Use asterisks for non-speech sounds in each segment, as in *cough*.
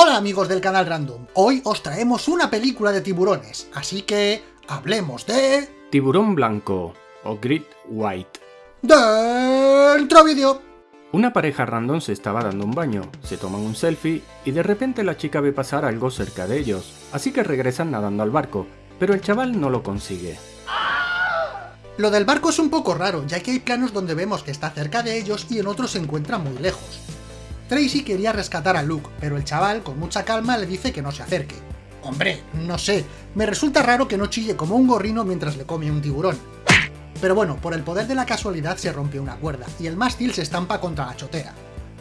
Hola amigos del canal Random, hoy os traemos una película de tiburones, así que hablemos de... Tiburón blanco o Great White. ¡Dentro vídeo! Una pareja random se estaba dando un baño, se toman un selfie y de repente la chica ve pasar algo cerca de ellos, así que regresan nadando al barco, pero el chaval no lo consigue. Lo del barco es un poco raro, ya que hay planos donde vemos que está cerca de ellos y en otros se encuentra muy lejos. Tracy quería rescatar a Luke, pero el chaval con mucha calma le dice que no se acerque. Hombre, no sé, me resulta raro que no chille como un gorrino mientras le come un tiburón. Pero bueno, por el poder de la casualidad se rompe una cuerda, y el mástil se estampa contra la chotera.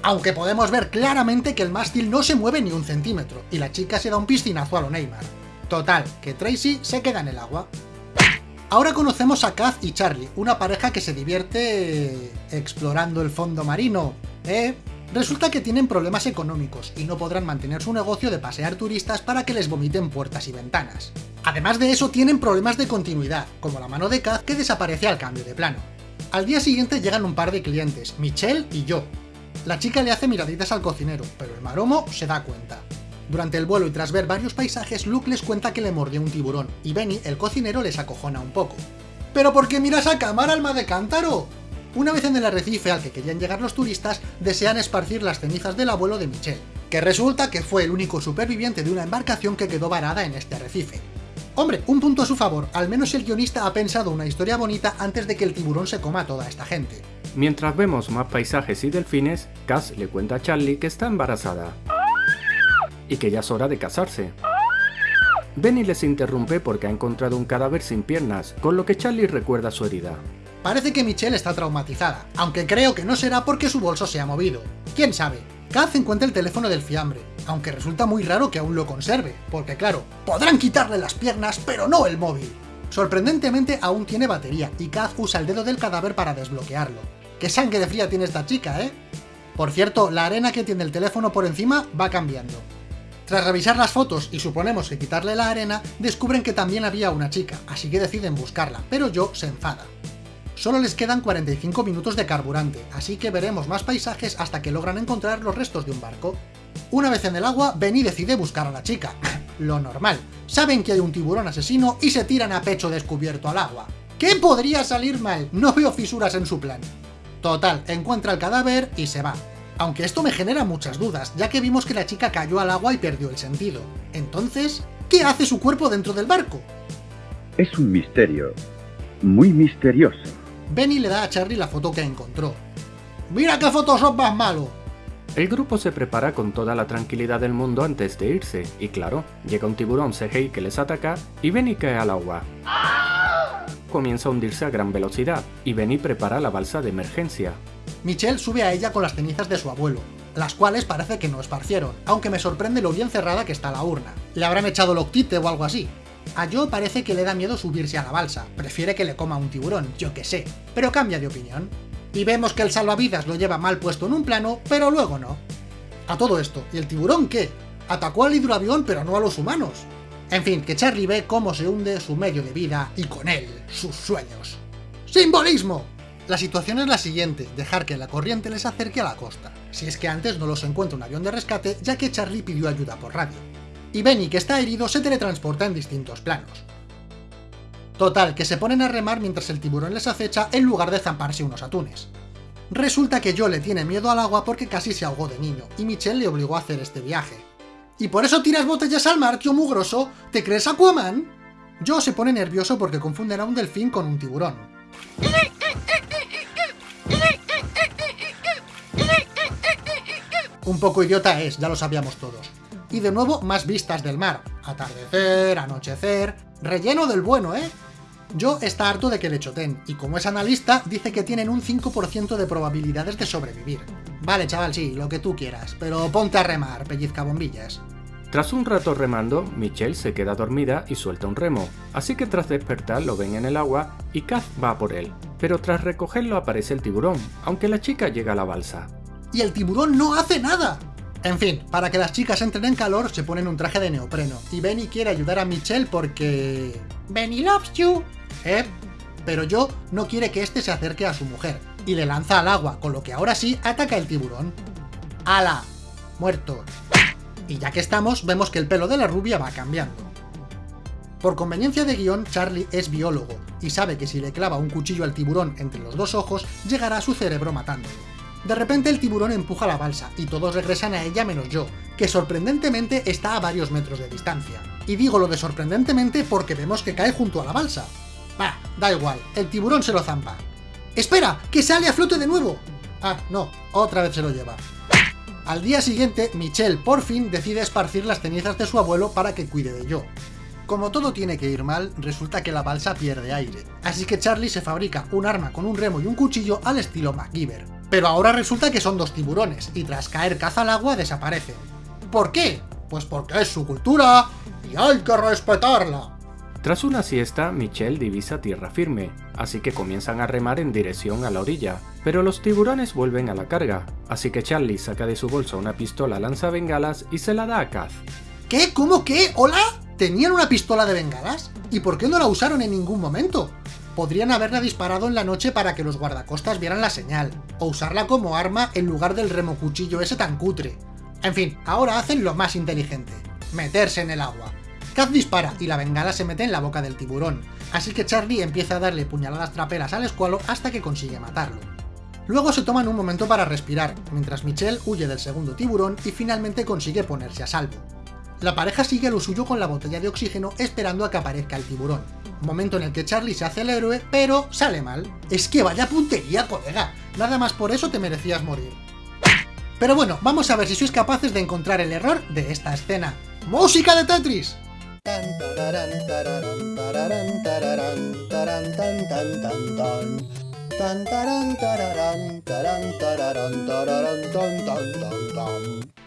Aunque podemos ver claramente que el mástil no se mueve ni un centímetro, y la chica se da un piscinazo a lo Neymar. Total, que Tracy se queda en el agua. Ahora conocemos a Kaz y Charlie, una pareja que se divierte... explorando el fondo marino, ¿eh? Resulta que tienen problemas económicos y no podrán mantener su negocio de pasear turistas para que les vomiten puertas y ventanas. Además de eso tienen problemas de continuidad, como la mano de Kaz que desaparece al cambio de plano. Al día siguiente llegan un par de clientes, Michelle y yo. La chica le hace miraditas al cocinero, pero el maromo se da cuenta. Durante el vuelo y tras ver varios paisajes, Luke les cuenta que le mordió un tiburón, y Benny, el cocinero, les acojona un poco. ¿Pero por qué miras a cámara, alma de cántaro? Una vez en el arrecife al que querían llegar los turistas, desean esparcir las cenizas del abuelo de Michelle, que resulta que fue el único superviviente de una embarcación que quedó varada en este arrecife. Hombre, un punto a su favor, al menos el guionista ha pensado una historia bonita antes de que el tiburón se coma a toda esta gente. Mientras vemos más paisajes y delfines, Cass le cuenta a Charlie que está embarazada y que ya es hora de casarse. Benny les interrumpe porque ha encontrado un cadáver sin piernas, con lo que Charlie recuerda su herida. Parece que Michelle está traumatizada, aunque creo que no será porque su bolso se ha movido. ¿Quién sabe? Kaz encuentra el teléfono del fiambre, aunque resulta muy raro que aún lo conserve, porque claro, podrán quitarle las piernas, pero no el móvil. Sorprendentemente aún tiene batería, y Kaz usa el dedo del cadáver para desbloquearlo. ¡Qué sangre de fría tiene esta chica, eh! Por cierto, la arena que tiene el teléfono por encima va cambiando. Tras revisar las fotos y suponemos que quitarle la arena, descubren que también había una chica, así que deciden buscarla, pero Joe se enfada. Solo les quedan 45 minutos de carburante, así que veremos más paisajes hasta que logran encontrar los restos de un barco. Una vez en el agua, Benny decide buscar a la chica. *clears throat* Lo normal. Saben que hay un tiburón asesino y se tiran a pecho descubierto al agua. ¿Qué podría salir mal? No veo fisuras en su plan. Total, encuentra el cadáver y se va. Aunque esto me genera muchas dudas, ya que vimos que la chica cayó al agua y perdió el sentido. Entonces, ¿qué hace su cuerpo dentro del barco? Es un misterio. Muy misterioso. Benny le da a Charlie la foto que encontró. ¡Mira qué Photoshop más malo! El grupo se prepara con toda la tranquilidad del mundo antes de irse, y claro, llega un tiburón CGI que les ataca y Benny cae al agua. Comienza a hundirse a gran velocidad, y Benny prepara la balsa de emergencia. Michelle sube a ella con las cenizas de su abuelo, las cuales parece que no esparcieron, aunque me sorprende lo bien cerrada que está la urna. Le habrán echado loctite o algo así. A Joe parece que le da miedo subirse a la balsa, prefiere que le coma un tiburón, yo que sé, pero cambia de opinión. Y vemos que el salvavidas lo lleva mal puesto en un plano, pero luego no. A todo esto, ¿y el tiburón qué? Atacó al hidroavión pero no a los humanos. En fin, que Charlie ve cómo se hunde su medio de vida y con él, sus sueños. ¡Simbolismo! La situación es la siguiente, dejar que la corriente les acerque a la costa, si es que antes no los encuentra un avión de rescate ya que Charlie pidió ayuda por radio. Y Benny, que está herido, se teletransporta en distintos planos. Total, que se ponen a remar mientras el tiburón les acecha en lugar de zamparse unos atunes. Resulta que Joe le tiene miedo al agua porque casi se ahogó de niño, y Michelle le obligó a hacer este viaje. ¿Y por eso tiras botellas al mar, tío mugroso? ¿Te crees Aquaman? Joe se pone nervioso porque confunden a un delfín con un tiburón. Un poco idiota es, ya lo sabíamos todos. Y de nuevo, más vistas del mar. Atardecer, anochecer... Relleno del bueno, ¿eh? Yo está harto de que le choten, y como es analista, dice que tienen un 5% de probabilidades de sobrevivir. Vale, chaval, sí, lo que tú quieras, pero ponte a remar, pellizca bombillas. Tras un rato remando, Michelle se queda dormida y suelta un remo, así que tras despertar lo ven en el agua y Kaz va por él. Pero tras recogerlo aparece el tiburón, aunque la chica llega a la balsa. ¡Y el tiburón no hace nada! En fin, para que las chicas entren en calor se ponen un traje de neopreno, y Benny quiere ayudar a Michelle porque... ¡Benny loves you! ¿Eh? Pero yo no quiere que este se acerque a su mujer, y le lanza al agua, con lo que ahora sí ataca el tiburón. ¡Hala! Muerto. Y ya que estamos, vemos que el pelo de la rubia va cambiando. Por conveniencia de guion, Charlie es biólogo, y sabe que si le clava un cuchillo al tiburón entre los dos ojos, llegará a su cerebro matándolo. De repente el tiburón empuja la balsa, y todos regresan a ella menos yo, que sorprendentemente está a varios metros de distancia. Y digo lo de sorprendentemente porque vemos que cae junto a la balsa. Bah, da igual, el tiburón se lo zampa. ¡Espera! ¡Que sale a flote de nuevo! Ah, no, otra vez se lo lleva. Al día siguiente, Michelle por fin decide esparcir las cenizas de su abuelo para que cuide de yo. Como todo tiene que ir mal, resulta que la balsa pierde aire, así que Charlie se fabrica un arma con un remo y un cuchillo al estilo MacGyver. Pero ahora resulta que son dos tiburones, y tras caer caza al agua desaparecen. ¿Por qué? Pues porque es su cultura, y hay que respetarla. Tras una siesta, Michelle divisa tierra firme, así que comienzan a remar en dirección a la orilla, pero los tiburones vuelven a la carga, así que Charlie saca de su bolsa una pistola lanza bengalas y se la da a Kaz. ¿Qué? ¿Cómo qué? ¿Hola? ¿Tenían una pistola de bengalas? ¿Y por qué no la usaron en ningún momento? Podrían haberla disparado en la noche para que los guardacostas vieran la señal, o usarla como arma en lugar del remocuchillo ese tan cutre. En fin, ahora hacen lo más inteligente, meterse en el agua. Kaz dispara y la bengala se mete en la boca del tiburón, así que Charlie empieza a darle puñaladas traperas al escualo hasta que consigue matarlo. Luego se toman un momento para respirar, mientras Michelle huye del segundo tiburón y finalmente consigue ponerse a salvo. La pareja sigue lo suyo con la botella de oxígeno esperando a que aparezca el tiburón. Momento en el que Charlie se hace el héroe, pero sale mal. Es que vaya puntería, colega. Nada más por eso te merecías morir. Pero bueno, vamos a ver si sois capaces de encontrar el error de esta escena. ¡Música de Tetris!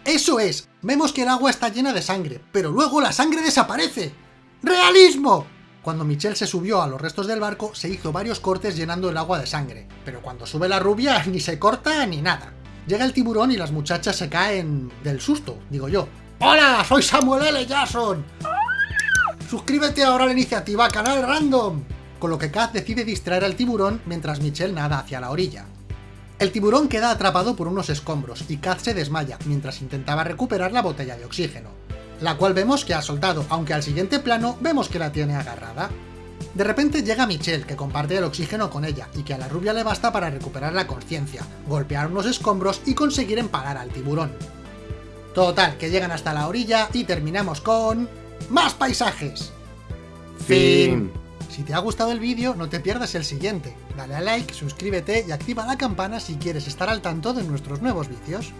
¡Eso es! Vemos que el agua está llena de sangre, pero luego la sangre desaparece. ¡Realismo! Cuando Michelle se subió a los restos del barco, se hizo varios cortes llenando el agua de sangre, pero cuando sube la rubia *laughs* ni se corta ni nada. Llega el tiburón y las muchachas se caen del susto, digo yo. ¡Hola! ¡Soy Samuel L. Jackson! ¡Suscríbete ahora a la iniciativa Canal Random! Con lo que Kaz decide distraer al tiburón mientras Michelle nada hacia la orilla. El tiburón queda atrapado por unos escombros y Kaz se desmaya mientras intentaba recuperar la botella de oxígeno, la cual vemos que ha soltado, aunque al siguiente plano vemos que la tiene agarrada. De repente llega Michelle, que comparte el oxígeno con ella, y que a la rubia le basta para recuperar la conciencia, golpear unos escombros y conseguir empalar al tiburón. Total, que llegan hasta la orilla y terminamos con... ¡Más paisajes! Fin. Si te ha gustado el vídeo, no te pierdas el siguiente. Dale a like, suscríbete y activa la campana si quieres estar al tanto de nuestros nuevos vídeos.